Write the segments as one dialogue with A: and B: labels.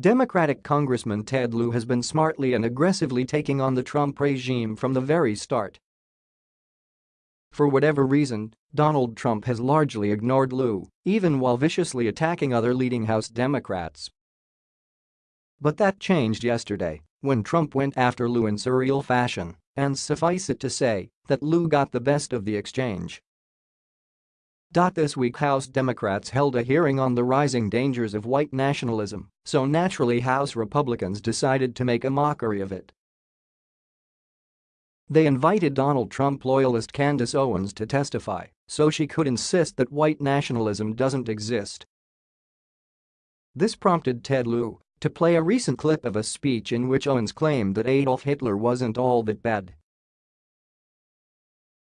A: Democratic Congressman Ted Lieu has been smartly and aggressively taking on the Trump regime from the very start. For whatever reason, Donald Trump has largely ignored Lieu, even while viciously attacking other leading House Democrats. But that changed yesterday when Trump went after Lieu in surreal fashion, and suffice it to say that Lieu got the best of the exchange. This week House Democrats held a hearing on the rising dangers of white nationalism, so naturally House Republicans decided to make a mockery of it. They invited Donald Trump loyalist Candace Owens to testify so she could insist that white nationalism doesn't exist. This prompted Ted Lieu to play a recent clip of a speech in which Owens claimed that Adolf Hitler wasn't all that bad.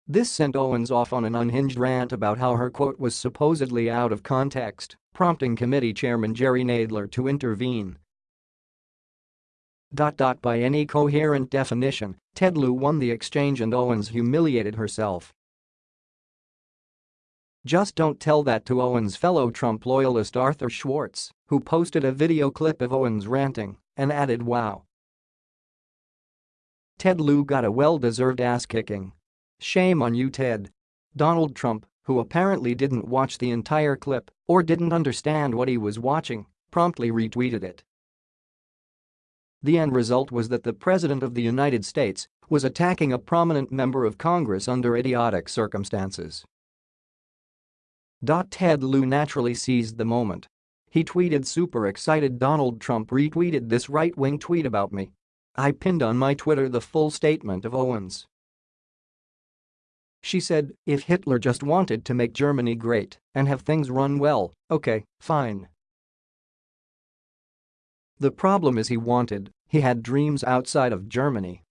A: This sent Owens off on an unhinged rant about how her quote was supposedly out of context, prompting committee chairman Jerry Nadler to intervene. By any coherent definition, Ted Lieu won the exchange and Owens humiliated herself. Just don't tell that to Owens' fellow Trump loyalist Arthur Schwartz, who posted a video clip of Owens ranting and added wow. Ted Lieu got a well-deserved ass-kicking Shame on you Ted. Donald Trump, who apparently didn't watch the entire clip or didn't understand what he was watching, promptly retweeted it. The end result was that the President of the United States was attacking a prominent member of Congress under idiotic circumstances. Ted Lieu naturally seized the moment. He tweeted super excited Donald Trump retweeted this right-wing tweet about me. I pinned on my Twitter the full statement of Owens. She said, if Hitler just wanted to make Germany great and have things run well, okay, fine. The problem is he wanted, he had dreams outside of Germany.